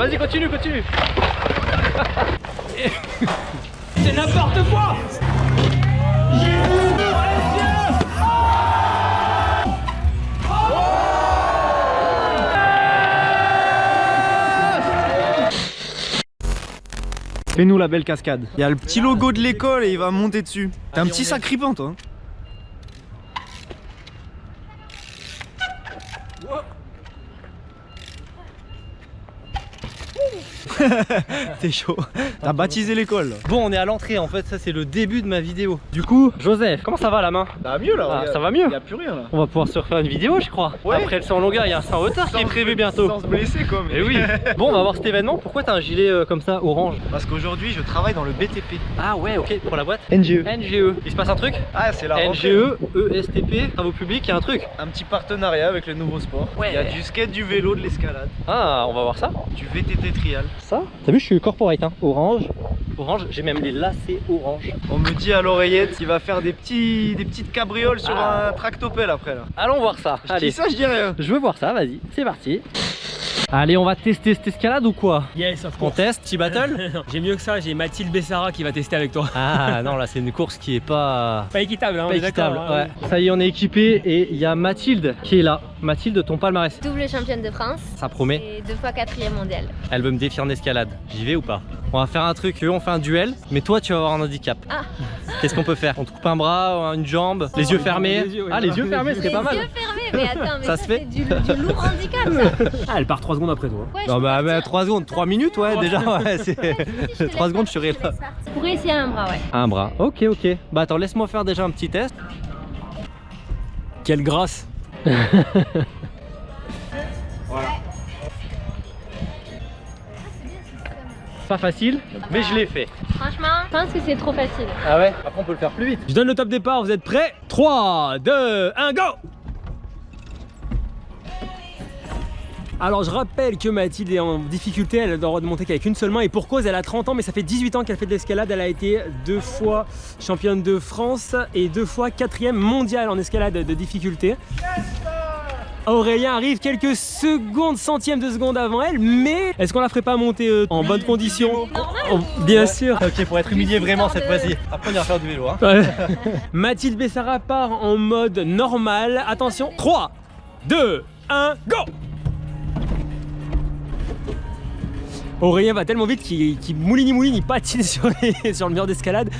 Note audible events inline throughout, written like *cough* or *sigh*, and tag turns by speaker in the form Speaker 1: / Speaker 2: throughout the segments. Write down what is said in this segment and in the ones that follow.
Speaker 1: vas-y, continue, continue. *laughs*
Speaker 2: C'est n'importe quoi
Speaker 3: Fais-nous la belle cascade. Il y a le petit logo de l'école et il va monter dessus. T'es un petit sacripant toi. *laughs* T'es chaud. T'as baptisé l'école.
Speaker 1: Bon, on est à l'entrée en fait, ça c'est le début de ma vidéo. Du coup, Joseph, comment ça va la main
Speaker 3: Ça va mieux là.
Speaker 1: Ah, ça va mieux.
Speaker 3: Y a plus rien là.
Speaker 1: On va pouvoir se refaire une vidéo, je crois.
Speaker 3: Ouais.
Speaker 1: Après le 100 longueur, il y a un 100 retard qui est prévu bientôt.
Speaker 3: Sans se blesser quoi. mais-
Speaker 1: Et oui. Bon, on va voir cet événement. Pourquoi t'as un gilet euh, comme ça, orange
Speaker 3: Parce qu'aujourd'hui je travaille dans le BTP.
Speaker 1: Ah ouais, ok, pour la boîte
Speaker 3: NGE.
Speaker 1: NGE. Il se passe un truc
Speaker 3: Ah c'est la rentrée.
Speaker 1: NGE, ESTP, travaux publics, il y a un truc.
Speaker 3: Un petit partenariat avec le nouveau sport.
Speaker 1: Ouais.
Speaker 3: Il y a du skate, du vélo, de l'escalade,
Speaker 1: Ah, on va voir ça.
Speaker 3: du VTT trial.
Speaker 1: Ça T'as vu, je suis corporate, hein. Orange. Orange, j'ai même les lacets orange.
Speaker 3: On me dit à l'oreillette qu'il va faire des petits des petites cabrioles sur
Speaker 1: Ah.
Speaker 3: un tractopelle après là.
Speaker 1: Allons voir ça.
Speaker 3: Je
Speaker 1: Allez.
Speaker 3: dis ça, je dis rien.
Speaker 1: Je veux voir ça, vas-y, c'est parti. Allez, on va tester cette escalade ou quoi?
Speaker 2: Yes, of
Speaker 1: On
Speaker 2: course.
Speaker 1: teste, petit battle? *laughs*
Speaker 2: J'ai mieux que ça, j'ai Mathilde Bessara qui va tester avec toi.
Speaker 1: Ah non, là c'est une course qui est pas,
Speaker 2: Pas équitable, hein, on
Speaker 1: pas
Speaker 2: est
Speaker 1: équitable.
Speaker 2: hein,
Speaker 1: ouais. Ça y est, on est équipé et il y a Mathilde qui est là. Mathilde, ton palmarès.
Speaker 4: Double championne de France
Speaker 1: Ça promet.
Speaker 4: et deux fois quatrième mondial.
Speaker 1: Elle veut me défier en escalade. J'y vais ou pas? On va faire un truc, eux on fait un duel, mais toi tu vas avoir un handicap.
Speaker 4: Ah.
Speaker 1: Qu'est-ce qu'on peut faire? On te coupe un bras, une jambe, les yeux fermés?
Speaker 2: Les yeux, oui.
Speaker 1: Ah, les yeux fermés,
Speaker 4: Les
Speaker 1: c'était pas mal.
Speaker 4: yeux fermés, mais attends, mais
Speaker 1: Ça
Speaker 4: ça,
Speaker 1: se fait
Speaker 4: c'est du, du lourd handicap ça.
Speaker 2: Ah, elle part 3 secondes après toi.
Speaker 4: Ouais,
Speaker 1: Non bah,
Speaker 4: partir.
Speaker 1: 3 secondes, 3 minutes ouais déjà ouais c'est...
Speaker 4: Si, je te laisse *laughs*
Speaker 1: 3 secondes je serai là.
Speaker 4: pourrais essayer un bras, ouais.
Speaker 1: Un bras, ok ok. Bah attends laisse-moi faire déjà un petit test.
Speaker 2: Quelle grâce
Speaker 1: Pas facile, mais je l'ai fait.
Speaker 4: Franchement, je pense que c'est trop facile.
Speaker 1: Ah ouais? Après on peut le faire plus vite.
Speaker 2: Je donne le top départ, vous êtes prêts? 3, 2, 1, go Alors je rappelle que Mathilde est en difficulté, elle a le droit de monter qu'avec une seule main et pour cause elle a 30 ans mais ça fait 18 ans qu'elle fait de l'escalade, elle a été deux fois championne de France et deux fois quatrième mondiale en escalade de difficulté. Aurélien arrive quelques secondes, centièmes de seconde avant elle, mais est-ce qu'on la ferait pas monter euh, en bonne condition? Oh, Bien sûr
Speaker 1: Ok pour être humilié vraiment cette fois-ci. Après on ira faire du vélo hein.
Speaker 2: Ouais. *laughs* Mathilde Bessara part en mode normal. Attention, 3, 2, 1, go Aurélien va tellement vite qu'il qu'il mouline mouline, il patine *laughs* sur, les- sur le mur d'escalade.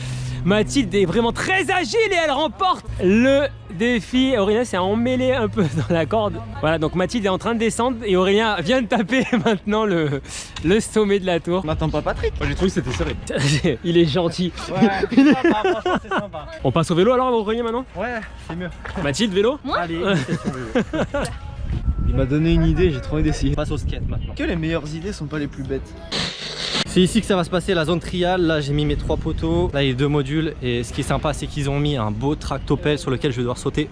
Speaker 2: Mathilde est vraiment très agile et elle remporte le défi. Aurélien s'est emmêlé un peu *laughs* dans la corde. Voilà, donc Mathilde est en train de descendre et Aurélien vient de taper *laughs* maintenant le, le sommet de la tour.
Speaker 3: On n'attend pas Patrick.
Speaker 2: J'ai trouvé que c'était serré. *laughs* Il est gentil.
Speaker 3: Ouais, c'est sympa, franchement c'est sympa.
Speaker 2: On passe au vélo alors Aurélien maintenant
Speaker 3: Ouais, c'est mieux.
Speaker 2: Mathilde, vélo
Speaker 3: Allez, question vélo. Il m'a donné une idée, j'ai trop envie d'essayer.
Speaker 1: On passe au skate maintenant.
Speaker 3: Que les meilleures idées sont pas les plus bêtes.
Speaker 1: C'est ici que ça va se passer la zone trial. Là j'ai mis mes trois poteaux. Là il y a deux modules. Et ce qui est sympa c'est qu'ils ont mis un beau tractopelle sur lequel je vais devoir sauter.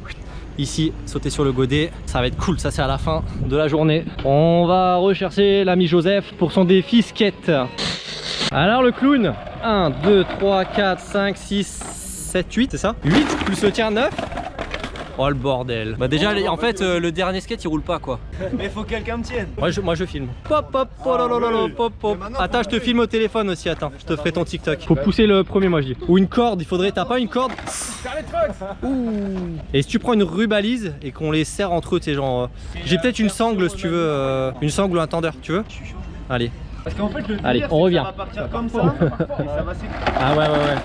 Speaker 1: Ici, sauter sur le godet, ça va être cool, ça c'est à la fin de la journée. On va rechercher l'ami Joseph pour son défi skate. Alors le clown, 1, 2, 3, 4, 5, 6, 7, 8, c'est ça? 8 plus le tien 9 Oh le bordel Bah déjà en fait euh, le dernier skate il roule pas quoi *laughs*
Speaker 3: Mais faut que quelqu'un me tienne.
Speaker 1: moi je, moi je filme. Pop pop oh pop pop. Attends, je te
Speaker 3: me
Speaker 1: filme au téléphone aussi, attends. Je te ferai ton TikTok. Faut pousser le premier moi je dis. Ou une corde, il faudrait t'as pas une corde? Ouh. Et si tu prends une rubalise et qu'on les serre entre eux, tu sais genre euh, j'ai peut-être une sangle si tu veux euh, une sangle ou un tendeur, tu veux? Allez.
Speaker 3: Parce qu'en fait, le
Speaker 1: Allez,
Speaker 3: délire,
Speaker 1: on
Speaker 3: c'est que
Speaker 1: revient.
Speaker 3: Ça va partir comme ça et ça va s'écouler.
Speaker 1: Ah ouais ouais ouais.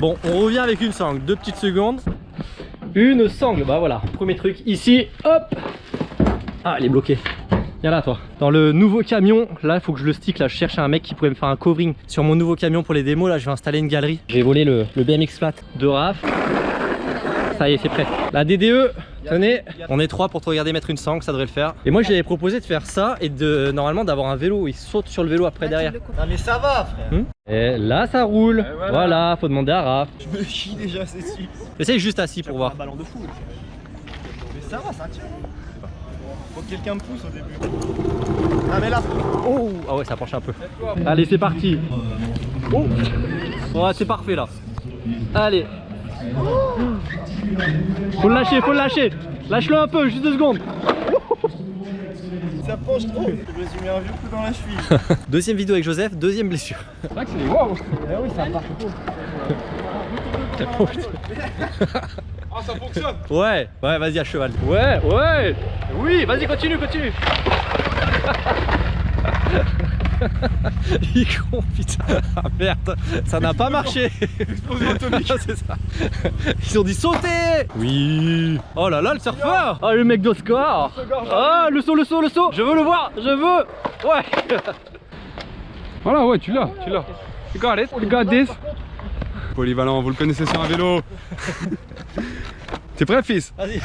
Speaker 1: Bon, on revient avec une sangle, deux petites secondes. Une sangle, bah voilà. Premier truc ici, hop. Ah, elle est bloquée. Viens là toi. Dans le nouveau camion, là il faut que je le stick, là je cherche un mec qui pourrait me faire un covering sur mon nouveau camion pour les démos, là je vais installer une galerie. J'ai volé le, le BMX flat de RAF. Ça y est, c'est prêt. La DDE, tenez, on est trois pour te regarder mettre une sangle, ça devrait le faire. Et moi je lui avais proposé de faire ça et de normalement d'avoir un vélo, il saute sur le vélo après derrière.
Speaker 3: Non mais ça va frère.
Speaker 1: Hmm et là ça roule.
Speaker 3: voilà.
Speaker 1: voilà. faut demander à Raph.
Speaker 3: Je me chie déjà, c'est sûr.
Speaker 1: Essaye juste assis pour voir.
Speaker 3: Un ballon de fou. Mais ça va, ça tient. Faut que quelqu'un me pousse au début. Ah mais là.
Speaker 1: Oh Ah ouais ça penche un peu. Allez c'est parti. Oh Ouais c'est parfait là. Allez. Faut le lâcher, faut le lâcher. Lâche-le un peu, juste deux secondes.
Speaker 3: Ça penche trop Je me suis mis un vieux coup dans la cheville. *laughs*
Speaker 1: Deuxième vidéo avec Joseph, deuxième blessure.
Speaker 5: C'est vrai que c'est des waouh
Speaker 3: Eh oui, ça part. *laughs*
Speaker 5: Ah, ça fonctionne
Speaker 1: Ouais, ouais, vas-y à cheval. Ouais, ouais. Oui, vas-y, continue, continue. *laughs* *laughs* Il est con, putain. Ah merde, ça n'a pas marché.
Speaker 5: Explosion atomique *laughs*
Speaker 1: C'est ça. Ils ont dit sauter. Oui. Oh là là, le surfeur. Oh le mec d'Oscar. Ah le saut, le saut, le saut. Je veux le voir, je veux. Ouais. *laughs*
Speaker 5: Voilà, ouais, tu l'as, tu l'as. You got it, you got this. Polyvalent, vous le connaissez sur un vélo. T'es prêt, fils?
Speaker 1: Vas-y.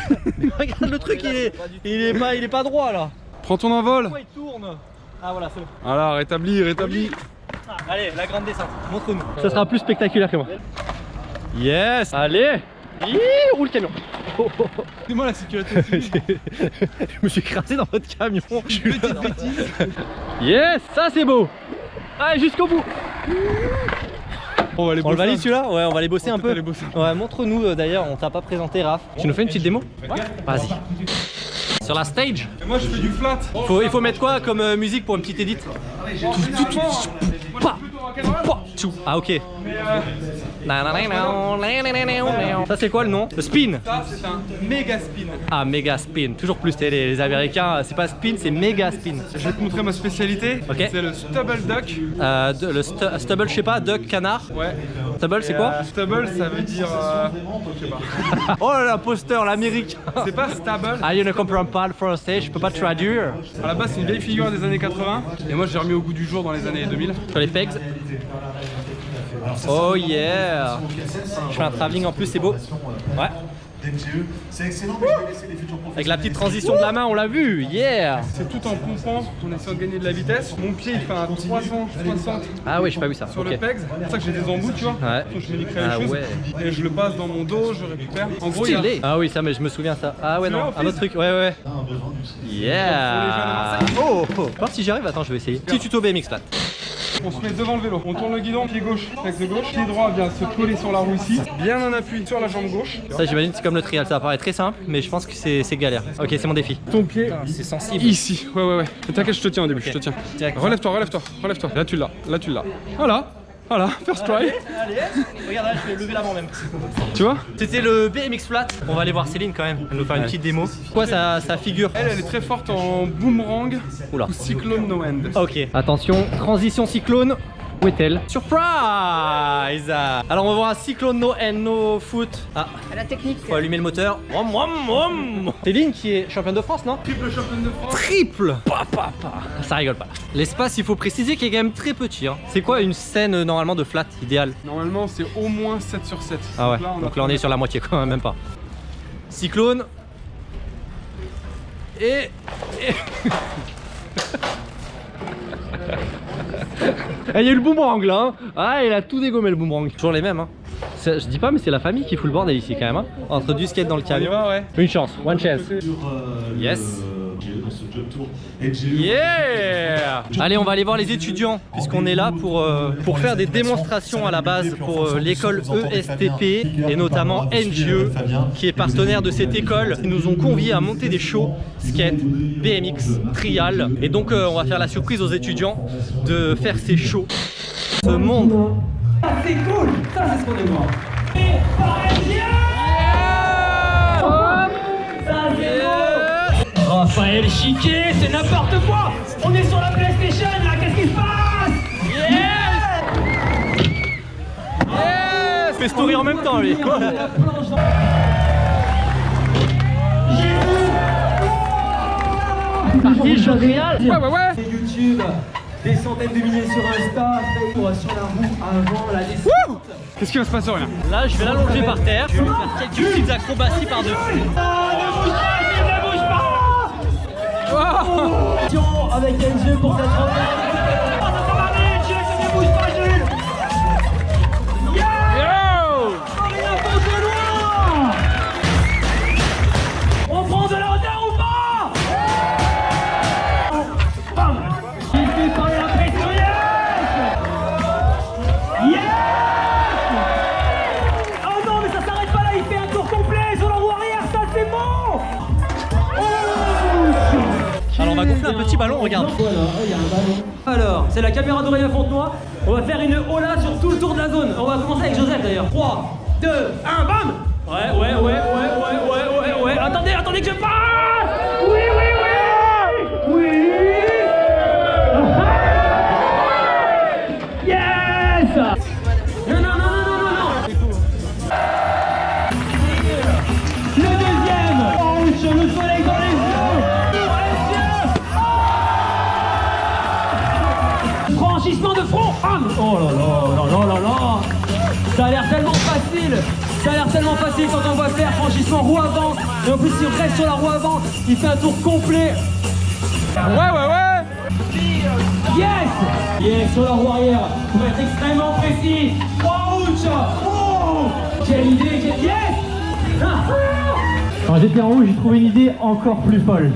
Speaker 1: Regarde le truc, il est, il est pas, il est pas droit là.
Speaker 5: Prends ton envol.
Speaker 1: Pourquoi il tourne? Ah voilà, c'est bon.
Speaker 5: Voilà, rétabli, rétabli.
Speaker 1: Allez, la grande descente, montre-nous. Ça sera plus spectaculaire que moi. Yes Allez Hi, roule le camion Oh, oh, oh.
Speaker 5: C'est moi la sécurité *laughs*
Speaker 1: Je me suis écrasé dans votre camion Je suis là. Yes Ça c'est beau Allez, jusqu'au bout
Speaker 5: On va aller
Speaker 1: On le
Speaker 5: bosser
Speaker 1: valide
Speaker 5: un-
Speaker 1: celui-là Ouais, on va aller bosser un peu.
Speaker 5: aller bosser.
Speaker 1: Ouais, montre-nous euh, d'ailleurs, on t'a pas présenté Raph. Tu nous fais une petite démo Vas-y. Sur la stage
Speaker 5: moi je fais du flat.
Speaker 1: faut, Il faut mettre quoi comme euh, musique pour une petite tchou. Ah ok. Ça c'est quoi le nom Le spin
Speaker 5: Ça c'est un méga spin.
Speaker 1: Ah méga spin, toujours plus les, les américains, c'est pas spin, c'est méga spin.
Speaker 5: Je vais te montrer ma spécialité. C'est le stubble duck.
Speaker 1: Le stu- stubble, je sais pas, duck, canard.
Speaker 5: Ouais.
Speaker 1: Stubble c'est quoi
Speaker 5: Stubble ça veut dire. euh, je sais pas.
Speaker 1: Oh l'imposteur, l'américain
Speaker 5: C'est pas stable.
Speaker 1: Ah, je ne comprends pas le français, je peux pas traduire.
Speaker 5: À la base c'est une vieille figure des années 80. Et moi j'ai remis au goût du jour dans les années 2000.
Speaker 1: Sur les pegs. Oh yeah Je fais un travelling en plus, c'est beau. Ouais.
Speaker 6: C'est excellent, mais je vais laisser les futurs professeurs.
Speaker 1: Avec la petite transition de la main, on l'a vu, yeah
Speaker 5: C'est tout en pompant, en essayant de gagner de la vitesse. Mon pied il fait un 360
Speaker 1: Ah oui, j'ai pas vu ça.
Speaker 5: sur le pegs. C'est pour ça que j'ai des embouts, tu vois.
Speaker 1: Ouais.
Speaker 5: Donc je vais
Speaker 1: Ah
Speaker 5: les choses.
Speaker 1: ouais.
Speaker 5: Et je le passe dans mon dos, je récupère. En gros, il y a-
Speaker 1: Stylé Ah oui, ça, mais je me souviens ça. Ah ouais, non, un autre truc, ouais, ouais. Yeah Oh, oh. Voir si j'y arrive, attends, je vais essayer. Petit tuto BMX là.
Speaker 5: On se met devant le vélo, on tourne le guidon, pied gauche, avec de gauche, pied droit vient se coller sur la roue ici, bien en appui sur la jambe gauche.
Speaker 1: Ça, j'imagine, c'est comme le trial, ça paraît très simple, mais je pense que c'est galère. Ok, c'est mon défi.
Speaker 5: Ton pied
Speaker 1: C'est sensible.
Speaker 5: ici, ouais ouais ouais. T'inquiète, je te tiens au début, je te tiens. Relève-toi, relève-toi, relève-toi. Là tu l'as, là tu l'as. Voilà, voilà, first try.
Speaker 1: Allez, regarde là, je vais lever l'avant même.
Speaker 5: Tu vois
Speaker 1: C'était le BMX flat. On va aller voir Céline quand même. Elle va nous faire une petite démo. Quoi, ça, ça figure
Speaker 5: Elle, elle est très forte en boomerang
Speaker 1: Oula.
Speaker 5: ou cyclone no end.
Speaker 1: Ok. Attention, transition cyclone. Où est-elle Surprise Alors on va voir un cyclone no and no foot. Ah,
Speaker 4: La technique.
Speaker 1: faut allumer le moteur. Wom, wom, wom. Céline qui est championne de France, non?
Speaker 5: Triple championne de France.
Speaker 1: Triple pa, pa, pa. Ça rigole pas. L'espace, il faut préciser qu'il est quand même très petit. hein. C'est quoi une scène euh, normalement de flat idéale?
Speaker 5: Normalement, c'est au moins 7 sur 7.
Speaker 1: Ah ouais,
Speaker 5: Donc là, on, a
Speaker 1: donc là on est sur la moitié quand *laughs* même, même pas. Cyclone. Et... et- *laughs* Eh, Il y a eu le boomerang là hein. Ah il a tout dégommé le boomerang Toujours les mêmes hein Je dis pas mais c'est la famille qui fout le bordel ici quand même hein. Entre du skate dans le camion
Speaker 5: ouais.
Speaker 1: Une chance, one chance
Speaker 6: Euh,
Speaker 1: Yes. Yeah Allez, on va aller voir les étudiants, puisqu'on est là pour, euh, pour faire des démonstrations à la base pour euh, l'école ESTP et notamment NGE, qui est partenaire de cette école. Ils nous ont conviés à monter des shows skate, BMX, trial. Et donc, euh, on va faire la surprise aux étudiants de faire ces shows. Ce monde.
Speaker 2: C'est cool Ça c'est ce qu'on voir Raphaël Chiquet, c'est n'importe quoi On est sur la PlayStation là, qu'est-ce qui se passe?
Speaker 1: Il fait story en même temps, lui. Parti, show trial.
Speaker 5: Ouais, ouais, ouais.
Speaker 2: C'est YouTube, des centaines de milliers sur Insta, sur la roue avant la descente.
Speaker 5: Qu'est-ce qui va se passer, rien
Speaker 1: Là, je vais l'allonger par terre. Je vais faire quelques petites acrobaties par-dessus.
Speaker 2: Avec NG pour cette On un
Speaker 1: petit ballon, regarde.
Speaker 2: Alors, c'est la caméra d'Aurélien Fontenoy. On va faire une hola sur tout le tour de la zone. On va commencer avec Joseph d'ailleurs. 3, 2, 1, bam Ouais, ouais, ouais, ouais, ouais, ouais, ouais, ouais. Attendez, attendez que je passe Oh là là là là là là. Ça a l'air tellement facile. Ça a l'air tellement facile quand on va faire franchissement roue avant. Et en plus il reste sur la roue avant. Il fait un tour complet. Ouais ouais ouais. Yes. Yes sur la roue arrière. Pour être extrêmement précis. Ouch Oh. Quelle idée quelle... Yes. Ah.
Speaker 1: Quand j'étais en haut, j'ai trouvé une idée encore plus folle.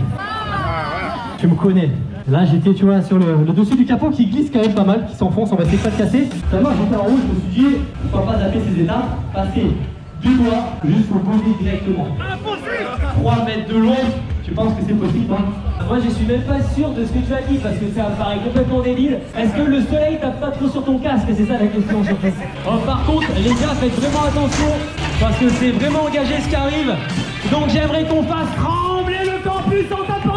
Speaker 1: Tu me connais. Là, j'étais, tu vois, sur le, le dessus du capot qui glisse quand même pas mal, qui s'enfonce, on va essayer de pas le casser. Tellement j'étais en haut, je me suis dit, pourquoi pas zapper ces étapes, passer du doigt jusqu'au body directement. Impossible 3 mètres de long, tu penses que c'est possible, hein?
Speaker 2: Moi je suis même pas sûr de ce que tu as dit parce que ça me paraît complètement débile. Est-ce que le soleil tape pas trop sur ton casque? C'est ça la question surtout. Oh, par contre, les gars, faites vraiment attention parce que c'est vraiment engagé ce qui arrive. Donc j'aimerais qu'on fasse trembler le campus en tapant